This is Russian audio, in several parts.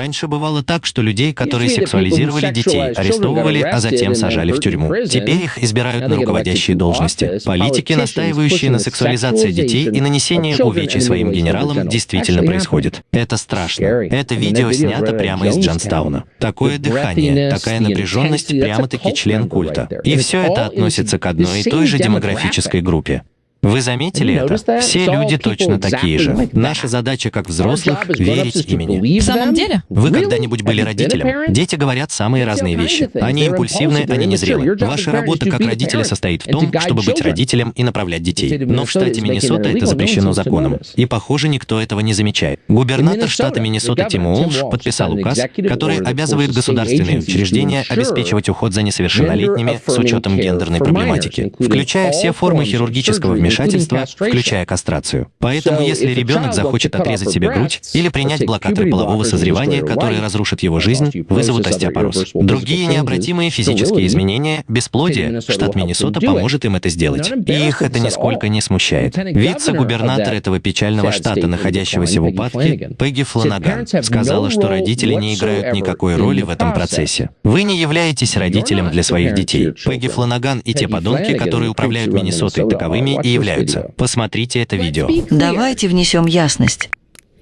Раньше бывало так, что людей, которые сексуализировали детей, арестовывали, а затем сажали в тюрьму. Теперь их избирают на руководящие должности. Политики, настаивающие на сексуализации детей и нанесении увечий своим генералам, действительно происходит. Это страшно. Это видео снято прямо из Джонстауна. Такое дыхание, такая напряженность прямо-таки член культа. И все это относится к одной и той же демографической группе. Вы заметили это? Все люди точно такие же. Наша задача как взрослых — верить имени. В самом деле? Вы когда-нибудь были родителем? Дети говорят самые разные вещи. Они импульсивны, они незрелы. Ваша работа как родителя состоит в том, чтобы быть родителем и направлять детей. Но в штате Миннесота это запрещено законом. И, похоже, никто этого не замечает. Губернатор штата Миннесота Тим Уолш подписал указ, который обязывает государственные учреждения обеспечивать уход за несовершеннолетними с учетом гендерной проблематики, включая все формы хирургического вмешательства вмешательства, включая кастрацию. Поэтому, если ребенок захочет отрезать себе грудь или принять блокаторы полового созревания, которые разрушат его жизнь, вызовут остеопороз. Другие необратимые физические изменения, бесплодие, штат Миннесота поможет им это сделать. И их это нисколько не смущает. Вице-губернатор этого печального штата, находящегося в упадке, Пегги Фланаган, сказала, что родители не играют никакой роли в этом процессе. Вы не являетесь родителем для своих детей. Пегги Фланаган и те подонки, которые управляют Миннесотой, таковыми и являются. Посмотрите это видео. Давайте внесем ясность.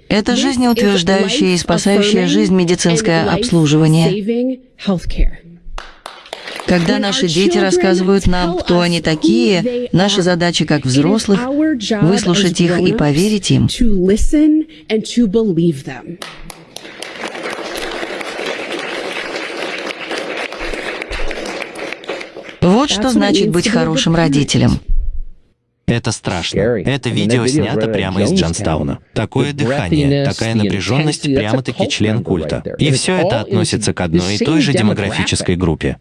Это жизнеутверждающее и спасающее жизнь медицинское обслуживание. Когда наши дети рассказывают нам, кто они такие, наша задача как взрослых — выслушать их и поверить им. Вот что значит быть хорошим родителем. Это страшно. Это видео снято прямо из Джонстауна. Такое дыхание, такая напряженность прямо-таки член культа. И все это относится к одной и той же демографической группе.